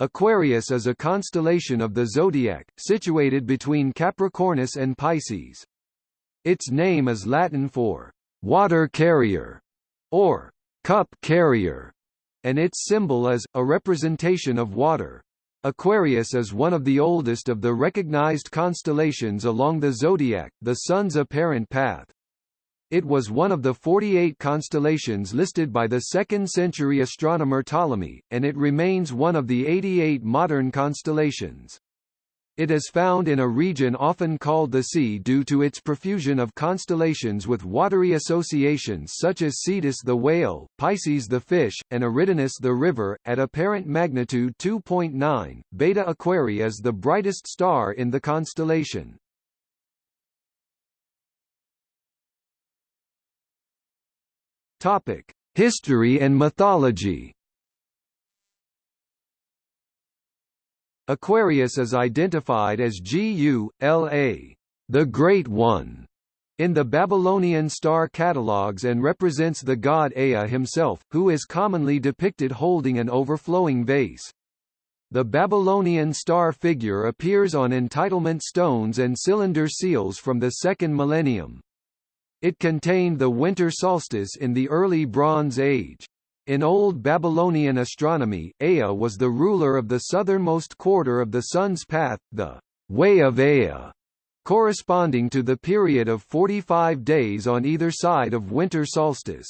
Aquarius is a constellation of the zodiac, situated between Capricornus and Pisces. Its name is Latin for water carrier or cup carrier, and its symbol is a representation of water. Aquarius is one of the oldest of the recognized constellations along the zodiac, the Sun's apparent path. It was one of the 48 constellations listed by the 2nd century astronomer Ptolemy, and it remains one of the 88 modern constellations. It is found in a region often called the sea due to its profusion of constellations with watery associations such as Cetus the whale, Pisces the fish, and Eridanus the river. At apparent magnitude 2.9, Beta Aquarii is the brightest star in the constellation. Topic: History and mythology. Aquarius is identified as Gu-La, the Great One, in the Babylonian star catalogues and represents the god Ea himself, who is commonly depicted holding an overflowing vase. The Babylonian star figure appears on entitlement stones and cylinder seals from the second millennium. It contained the winter solstice in the early Bronze Age. In Old Babylonian astronomy, Ea was the ruler of the southernmost quarter of the sun's path, the Way of Ea, corresponding to the period of 45 days on either side of winter solstice.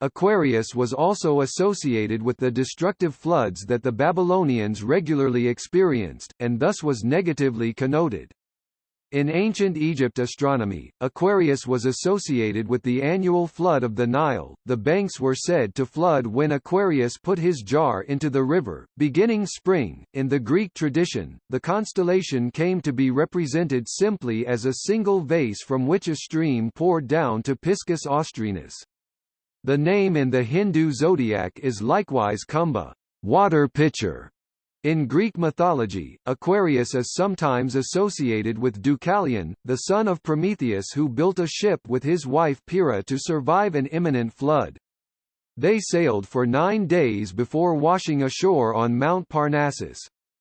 Aquarius was also associated with the destructive floods that the Babylonians regularly experienced, and thus was negatively connoted. In ancient Egypt astronomy, Aquarius was associated with the annual flood of the Nile. The banks were said to flood when Aquarius put his jar into the river, beginning spring. In the Greek tradition, the constellation came to be represented simply as a single vase from which a stream poured down to Piscis Austrinus. The name in the Hindu zodiac is likewise Kumbha, water pitcher, in Greek mythology, Aquarius is sometimes associated with Deucalion, the son of Prometheus who built a ship with his wife Pyrrha to survive an imminent flood. They sailed for nine days before washing ashore on Mount Parnassus.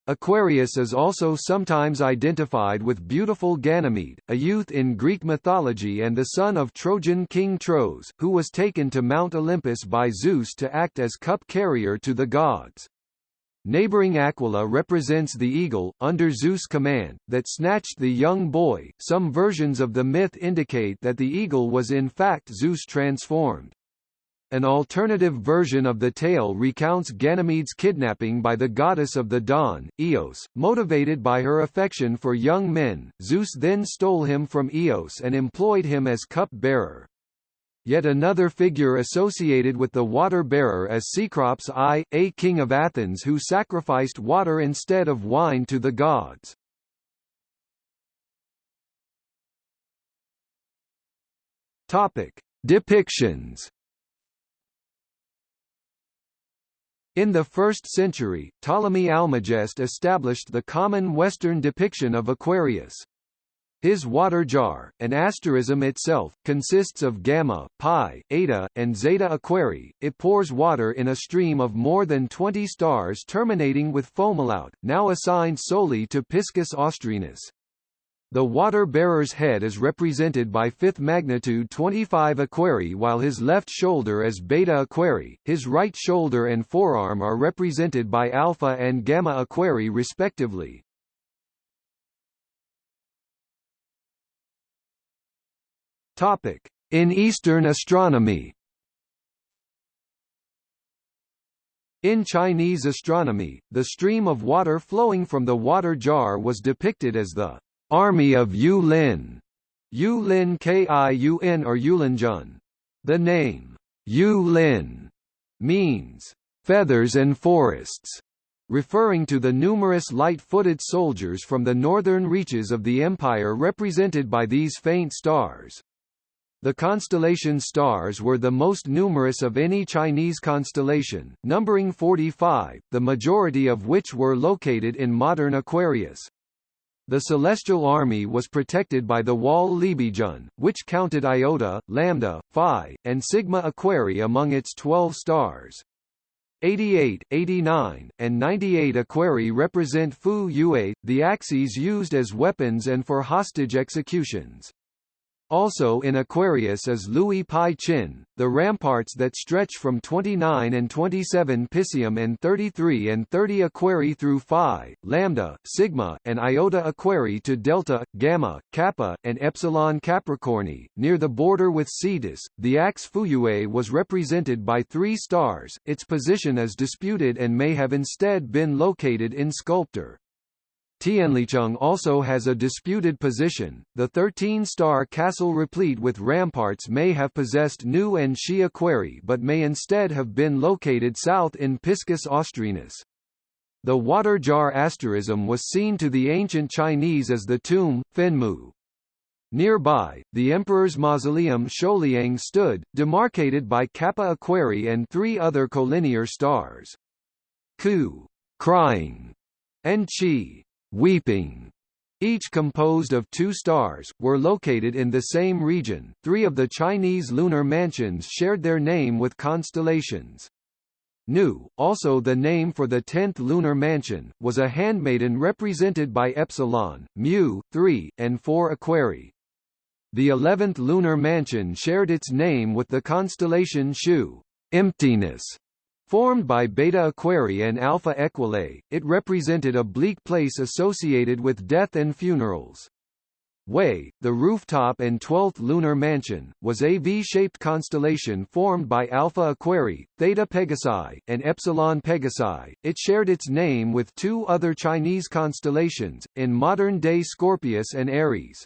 Aquarius is also sometimes identified with beautiful Ganymede, a youth in Greek mythology and the son of Trojan king Tros, who was taken to Mount Olympus by Zeus to act as cup carrier to the gods. Neighboring Aquila represents the eagle, under Zeus' command, that snatched the young boy. Some versions of the myth indicate that the eagle was in fact Zeus transformed. An alternative version of the tale recounts Ganymede's kidnapping by the goddess of the dawn, Eos. Motivated by her affection for young men, Zeus then stole him from Eos and employed him as cup-bearer. Yet another figure associated with the water-bearer is Cecrops I, a king of Athens who sacrificed water instead of wine to the gods. Topic: Depictions. In the 1st century, Ptolemy Almagest established the common Western depiction of Aquarius. His water jar, an asterism itself, consists of gamma, pi, eta, and zeta aquarii. It pours water in a stream of more than 20 stars terminating with fomalhaut, now assigned solely to Piscis austrinus. The water-bearer's head is represented by fifth magnitude 25 Aquarii while his left shoulder is Beta Aquarii, his right shoulder and forearm are represented by Alpha and Gamma Aquarii respectively. In Eastern astronomy. In Chinese astronomy, the stream of water flowing from the water jar was depicted as the army of Yulin, Yulin Kiun or Yulinjun. The name Yulin means feathers and forests, referring to the numerous light-footed soldiers from the northern reaches of the empire represented by these faint stars. The constellation stars were the most numerous of any Chinese constellation, numbering 45, the majority of which were located in modern Aquarius. The celestial army was protected by the Wall Libijun, which counted Iota, Lambda, Phi, and Sigma Aquarii among its twelve stars. 88, 89, and 98 Aquarii represent Fu Yue, the axes used as weapons and for hostage executions. Also in Aquarius is Louis Pi Chin, the ramparts that stretch from 29 and 27 Piscium and 33 and 30 Aquarii through Phi, Lambda, Sigma, and Iota Aquarii to Delta, Gamma, Kappa, and Epsilon Capricorni. Near the border with Cetus, the axe Fuyue was represented by three stars, its position is disputed and may have instead been located in Sculptor. Tianlicheng also has a disputed position. The 13-star castle replete with ramparts may have possessed Nu and Shi Aquarii but may instead have been located south in Piscis Austrinus. The water jar asterism was seen to the ancient Chinese as the tomb, Fenmu. Nearby, the emperor's mausoleum Sholiang stood, demarcated by Kappa Aquarii and three other collinear stars. Ku, crying, and Chi, weeping, each composed of two stars, were located in the same region. Three of the Chinese lunar mansions shared their name with constellations. Nu, also the name for the tenth lunar mansion, was a handmaiden represented by Epsilon, Mu, 3, and 4 Aquarii. The eleventh lunar mansion shared its name with the constellation Shu, emptiness, Formed by Beta Aquarii and Alpha Equulei, it represented a bleak place associated with death and funerals. Wei, the rooftop and 12th lunar mansion, was a V-shaped constellation formed by Alpha Aquarii, Theta Pegasi, and Epsilon Pegasi. It shared its name with two other Chinese constellations, in modern-day Scorpius and Aries.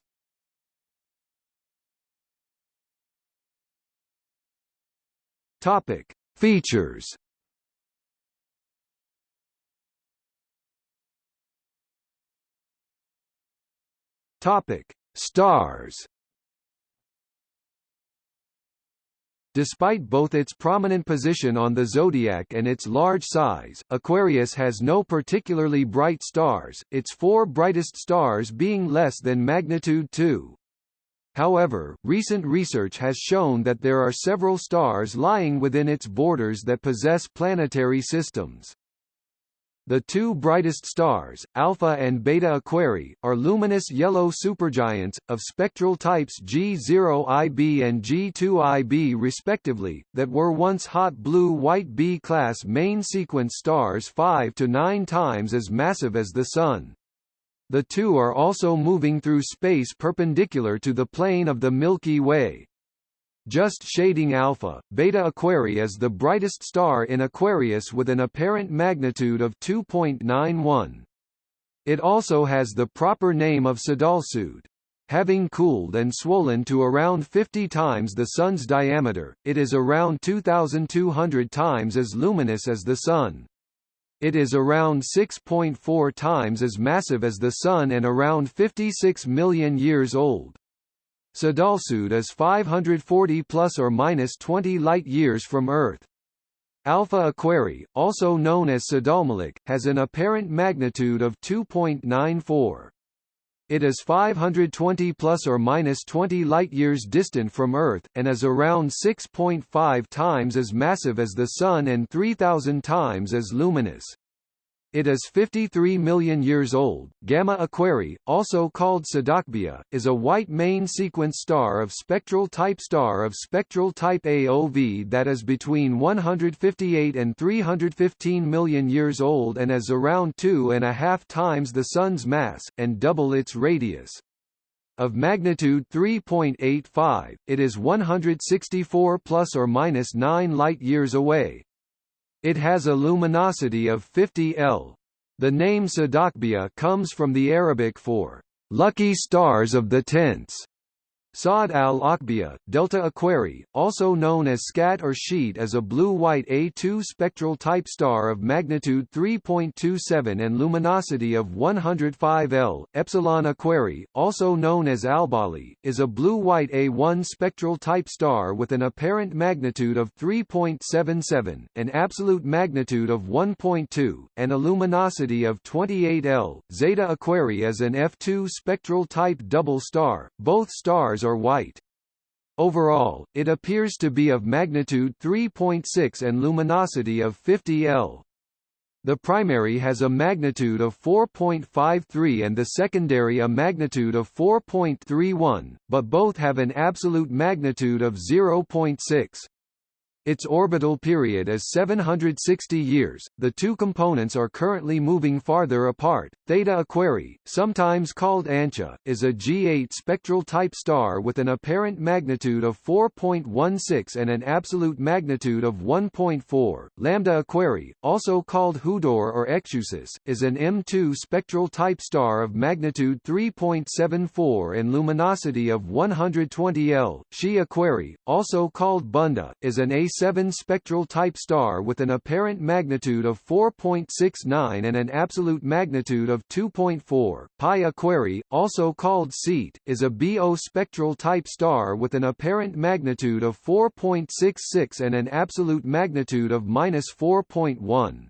Topic: Features Topic: Stars. Despite both its prominent position on the zodiac and its large size, Aquarius has no particularly bright stars, its four brightest stars being less than magnitude 2. However, recent research has shown that there are several stars lying within its borders that possess planetary systems. The two brightest stars, Alpha and Beta Aquarii, are luminous yellow supergiants, of spectral types G0IB and G2IB respectively, that were once hot blue-white B-class main sequence stars 5 to 9 times as massive as the Sun. The two are also moving through space perpendicular to the plane of the Milky Way. Just shading alpha, Beta Aquarii is the brightest star in Aquarius with an apparent magnitude of 2.91. It also has the proper name of Sadalsuud. Having cooled and swollen to around 50 times the Sun's diameter, it is around 2,200 times as luminous as the Sun. It is around 6.4 times as massive as the Sun and around 56 million years old. Sadalsuud is 540 plus or minus 20 light-years from Earth. Alpha Aquarii, also known as Sadalmalik, has an apparent magnitude of 2.94. It is 520 plus or minus 20 light-years distant from Earth, and is around 6.5 times as massive as the Sun and 3,000 times as luminous. It is 53 million years old. Gamma Aquarii, also called Sadachbia, is a white main sequence star of spectral type star of spectral type AOV that is between 158 and 315 million years old and is around two and a half times the Sun's mass, and double its radius. Of magnitude 3.85, it is 164 plus or minus 9 light-years away, it has a luminosity of 50 L. The name Sadachbia comes from the Arabic for lucky stars of the tents. Saad al-Akbia, Delta Aquarii, also known as Skat or Scheat is a blue-white A2 spectral type star of magnitude 3.27 and luminosity of 105 L. Epsilon Aquarii, also known as Albali, is a blue-white A1 spectral type star with an apparent magnitude of 3.77, an absolute magnitude of 1.2, and a luminosity of 28 L. Zeta Aquarii is an F2 spectral type double star. Both stars are white. Overall, it appears to be of magnitude 3.6 and luminosity of 50 L. The primary has a magnitude of 4.53 and the secondary a magnitude of 4.31, but both have an absolute magnitude of 0.6. Its orbital period is 760 years. The two components are currently moving farther apart. Theta Aquarii, sometimes called Ancha, is a G8 spectral type star with an apparent magnitude of 4.16 and an absolute magnitude of 1.4. Lambda Aquarii, also called Hudoor or Ekchusis, is an M2 spectral type star of magnitude 3.74 and luminosity of 120 L. Xi Aquarii, also called Bunda, is an A 7 spectral type star with an apparent magnitude of 4.69 and an absolute magnitude of 2.4. Pi Aquarii, also called SEAT, is a BO spectral type star with an apparent magnitude of 4.66 and an absolute magnitude of minus 4.1.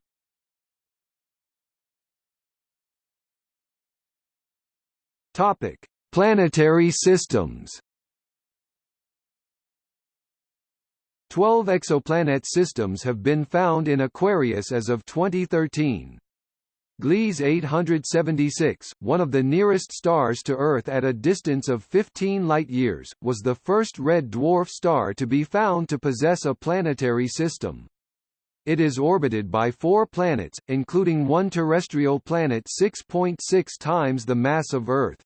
Topic: Planetary systems. Twelve exoplanet systems have been found in Aquarius as of 2013. Gliese 876, one of the nearest stars to Earth at a distance of 15 light-years, was the first red dwarf star to be found to possess a planetary system. It is orbited by four planets, including one terrestrial planet 6.6 .6 times the mass of Earth.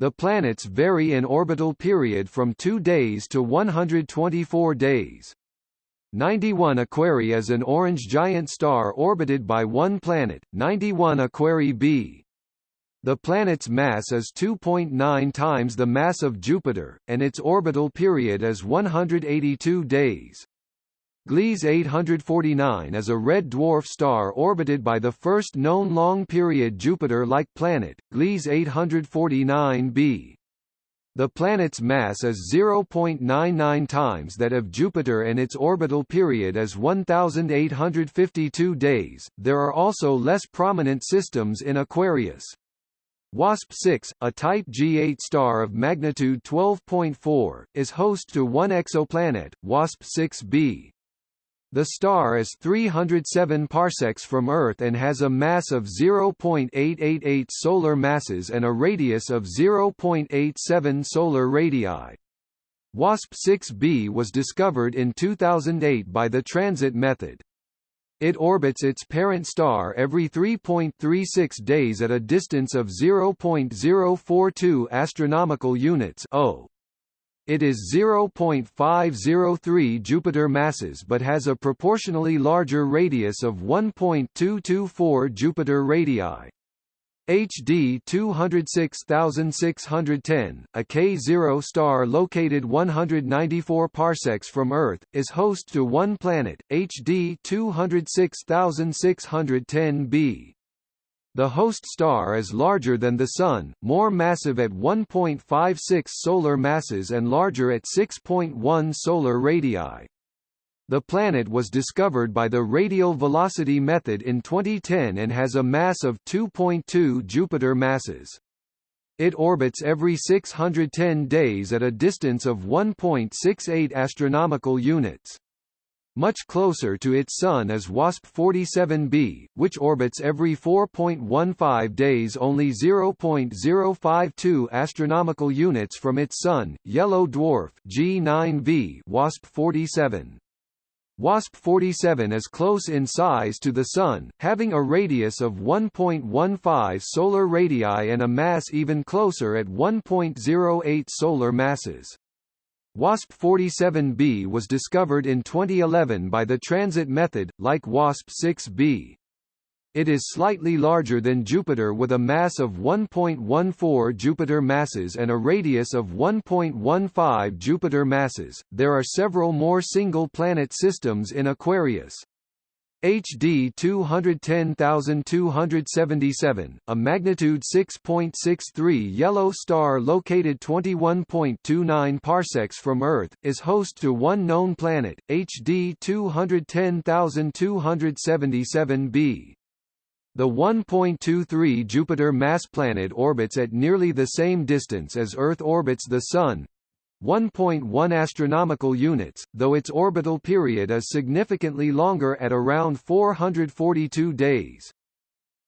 The planets vary in orbital period from 2 days to 124 days. 91 Aquarii is an orange giant star orbited by one planet, 91 Aquarii b. The planet's mass is 2.9 times the mass of Jupiter, and its orbital period is 182 days. Gliese 849 is a red dwarf star orbited by the first known long-period Jupiter-like planet, Gliese 849b. The planet's mass is 0.99 times that of Jupiter and its orbital period is 1852 days. There are also less prominent systems in Aquarius. WASP-6, a Type G8 star of magnitude 12.4, is host to one exoplanet, WASP-6b. The star is 307 parsecs from Earth and has a mass of 0.888 solar masses and a radius of 0.87 solar radii. WASP-6b was discovered in 2008 by the transit method. It orbits its parent star every 3.36 days at a distance of 0.042 astronomical units. It is 0.503 Jupiter masses but has a proportionally larger radius of 1.224 Jupiter radii. HD 206610, a K0 star located 194 parsecs from Earth, is host to one planet, HD 206610b. The host star is larger than the Sun, more massive at 1.56 solar masses and larger at 6.1 solar radii. The planet was discovered by the radial velocity method in 2010 and has a mass of 2.2 Jupiter masses. It orbits every 610 days at a distance of 1.68 astronomical units. Much closer to its Sun is WASP-47b, which orbits every 4.15 days only 0.052 astronomical units from its Sun, Yellow Dwarf G9v WASP-47. WASP-47 is close in size to the Sun, having a radius of 1.15 solar radii and a mass even closer at 1.08 solar masses. WASP-47b was discovered in 2011 by the transit method, like WASP-6b. It is slightly larger than Jupiter with a mass of 1.14 Jupiter masses and a radius of 1.15 Jupiter masses. There are several more single planet systems in Aquarius. HD 210277, a magnitude 6.63 yellow star located 21.29 parsecs from Earth, is host to one known planet, HD 210277b. The 1.23 Jupiter mass planet orbits at nearly the same distance as Earth orbits the Sun, 1.1 astronomical units, though its orbital period is significantly longer at around 442 days.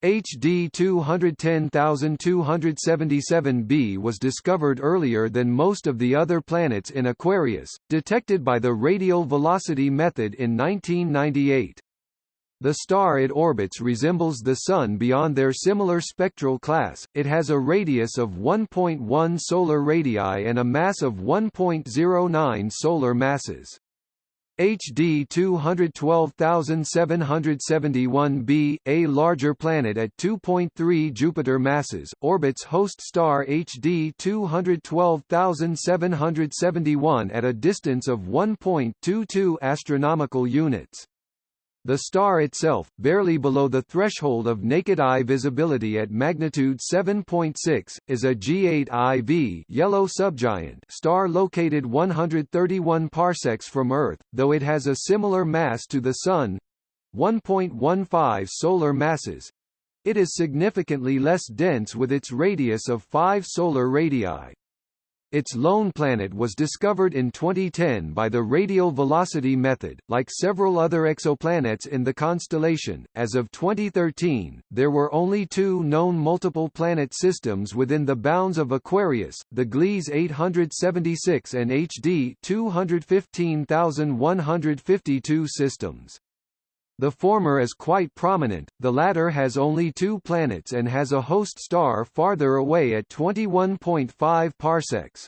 HD 210277b was discovered earlier than most of the other planets in Aquarius, detected by the radial velocity method in 1998. The star it orbits resembles the Sun beyond their similar spectral class, it has a radius of 1.1 solar radii and a mass of 1.09 solar masses. HD 212771b, a larger planet at 2.3 Jupiter masses, orbits host star HD 212771 at a distance of 1.22 astronomical units. The star itself, barely below the threshold of naked eye visibility at magnitude 7.6, is a G8 IV yellow subgiant star located 131 parsecs from Earth, though it has a similar mass to the Sun 1.15 solar masses. It is significantly less dense with its radius of 5 solar radii. Its lone planet was discovered in 2010 by the radial velocity method. Like several other exoplanets in the constellation, as of 2013, there were only two known multiple planet systems within the bounds of Aquarius, the Gliese 876 and HD 215152 systems. The former is quite prominent, the latter has only two planets and has a host star farther away at 21.5 parsecs.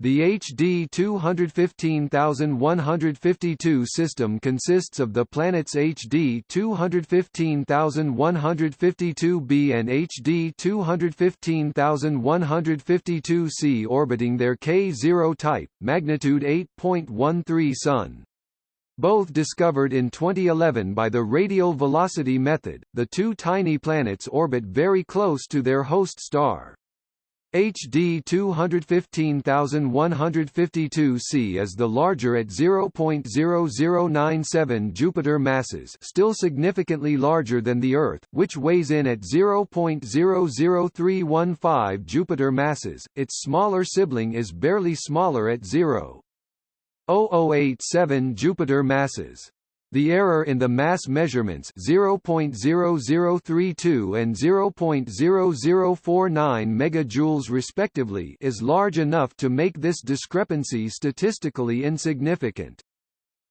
The HD 215152 system consists of the planets HD 215152b and HD 215152c orbiting their K0 type, magnitude 8.13 Sun. Both discovered in 2011 by the radial velocity method, the two tiny planets orbit very close to their host star. HD 215152c is the larger at 0.0097 Jupiter masses still significantly larger than the Earth, which weighs in at 0.00315 Jupiter masses, its smaller sibling is barely smaller at 0.0087 Jupiter masses. The error in the mass measurements 0.0032 and 0.0049 megajoules respectively is large enough to make this discrepancy statistically insignificant.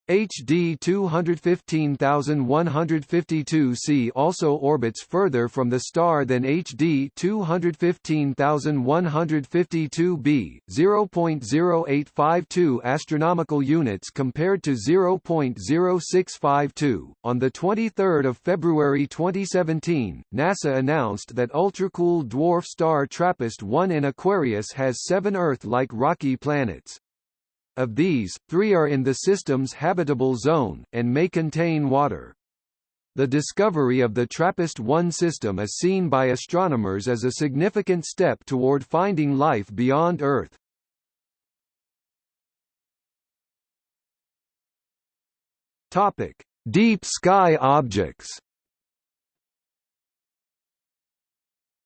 HD 215152c also orbits further from the star than HD 215152b, 0.0852 astronomical units compared to 0.0652. On the 23rd of February 2017, NASA announced that ultracool dwarf star TRAPPIST-1 in Aquarius has seven Earth-like rocky planets. Of these, three are in the system's habitable zone, and may contain water. The discovery of the TRAPPIST-1 system is seen by astronomers as a significant step toward finding life beyond Earth. Topic: Deep sky objects.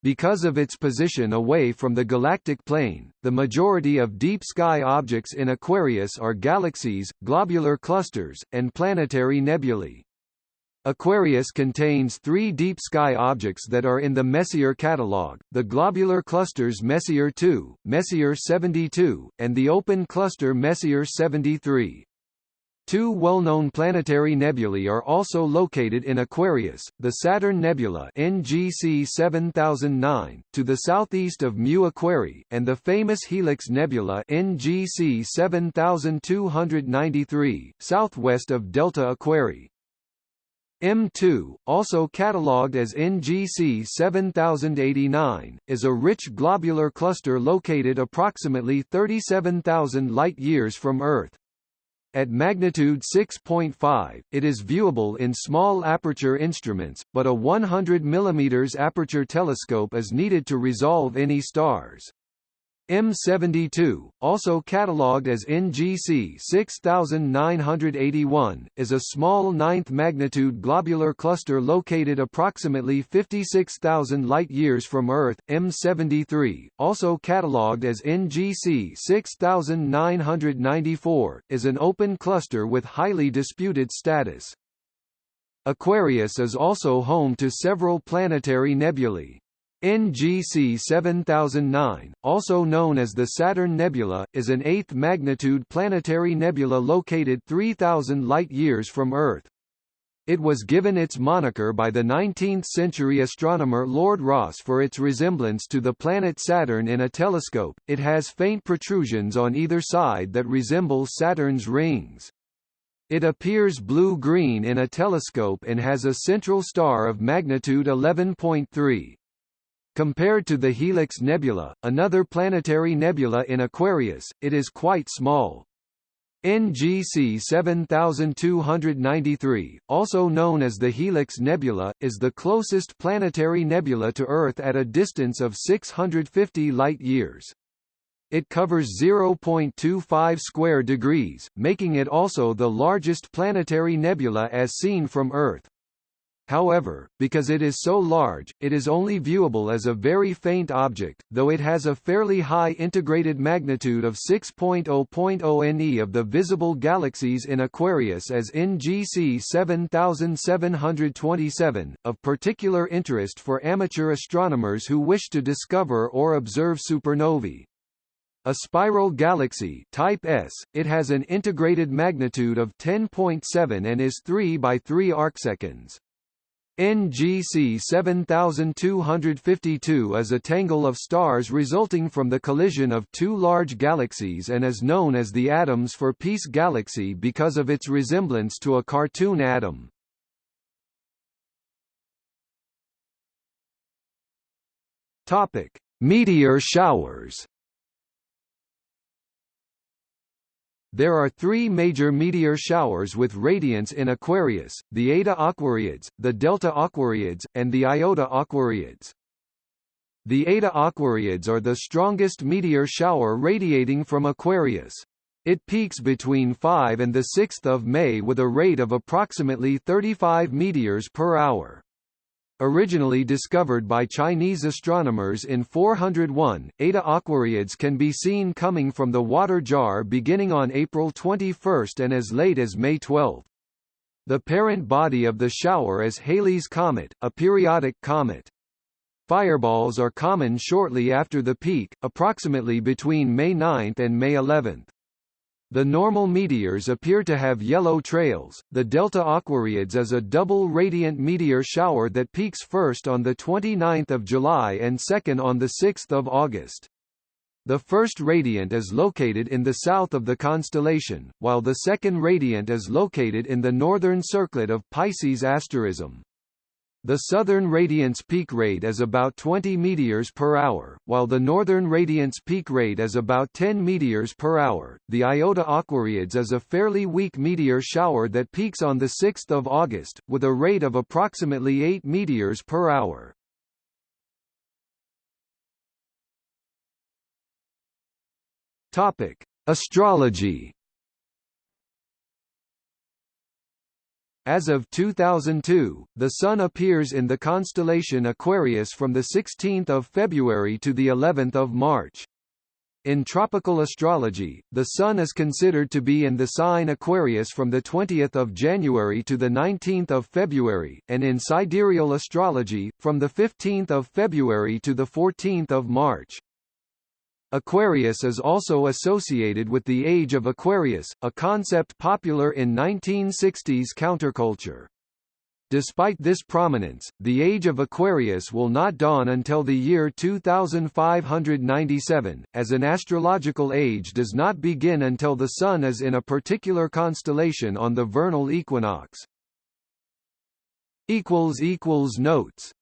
Because of its position away from the galactic plane, the majority of deep sky objects in Aquarius are galaxies, globular clusters, and planetary nebulae. Aquarius contains three deep sky objects that are in the Messier catalog, the globular clusters Messier 2, Messier 72, and the open cluster Messier 73. Two well-known planetary nebulae are also located in Aquarius, the Saturn Nebula NGC 7009, to the southeast of Mu Aquarii, and the famous Helix Nebula NGC 7293, southwest of Delta Aquarii. M2, also catalogued as NGC 7089, is a rich globular cluster located approximately 37,000 light-years from Earth. At magnitude 6.5, it is viewable in small aperture instruments, but a 100 mm aperture telescope is needed to resolve any stars. M72, also catalogued as NGC 6981, is a small ninth-magnitude globular cluster located approximately 56,000 light-years from Earth. M73, also catalogued as NGC 6994, is an open cluster with highly disputed status. Aquarius is also home to several planetary nebulae. NGC 7009, also known as the Saturn Nebula, is an eighth-magnitude planetary nebula located 3,000 light-years from Earth. It was given its moniker by the 19th-century astronomer Lord Rosse for its resemblance to the planet Saturn in a telescope. It has faint protrusions on either side that resemble Saturn's rings. It appears blue-green in a telescope and has a central star of magnitude 11.3. Compared to the Helix Nebula, another planetary nebula in Aquarius, it is quite small. NGC 7293, also known as the Helix Nebula, is the closest planetary nebula to Earth at a distance of 650 light-years. It covers 0.25 square degrees, making it also the largest planetary nebula as seen from Earth. However, because it is so large, it is only viewable as a very faint object, though it has a fairly high integrated magnitude of 6.0.0 NE of the visible galaxies in Aquarius as NGC 7727, of particular interest for amateur astronomers who wish to discover or observe supernovae. A spiral galaxy type S, it has an integrated magnitude of 10.7 and is 3 by 3 arcseconds. NGC 7252 is a tangle of stars resulting from the collision of two large galaxies and is known as the Atoms for Peace galaxy because of its resemblance to a cartoon atom. Topic: Meteor showers. There are three major meteor showers with radiance in Aquarius, the Eta Aquariids, the Delta Aquariids, and the Iota Aquariids. The Eta Aquariids are the strongest meteor shower radiating from Aquarius. It peaks between 5 and 6 May with a rate of approximately 35 meteors per hour. Originally discovered by Chinese astronomers in 401, Eta Aquariids can be seen coming from the water jar beginning on April 21 and as late as May 12. The parent body of the shower is Halley's Comet, a periodic comet. Fireballs are common shortly after the peak, approximately between May 9 and May 11. The normal meteors appear to have yellow trails. The Delta Aquariids is a double radiant meteor shower that peaks first on the 29th of July and second on the 6th of August. The first radiant is located in the south of the constellation, while the second radiant is located in the northern circlet of Pisces asterism. The southern radiance peak rate is about 20 meteors per hour, while the northern radiance peak rate is about 10 meteors per hour. The Iota Aquariids is a fairly weak meteor shower that peaks on the 6th of August, with a rate of approximately 8 meteors per hour. Topic: Astrology As of 2002, the Sun appears in the constellation Aquarius from 16 February to of March. In tropical astrology, the Sun is considered to be in the sign Aquarius from 20 January to 19 February, and in sidereal astrology, from 15 February to 14 March. Aquarius is also associated with the Age of Aquarius, a concept popular in 1960s counterculture. Despite this prominence, the Age of Aquarius will not dawn until the year 2597, as an astrological age does not begin until the Sun is in a particular constellation on the vernal equinox. Notes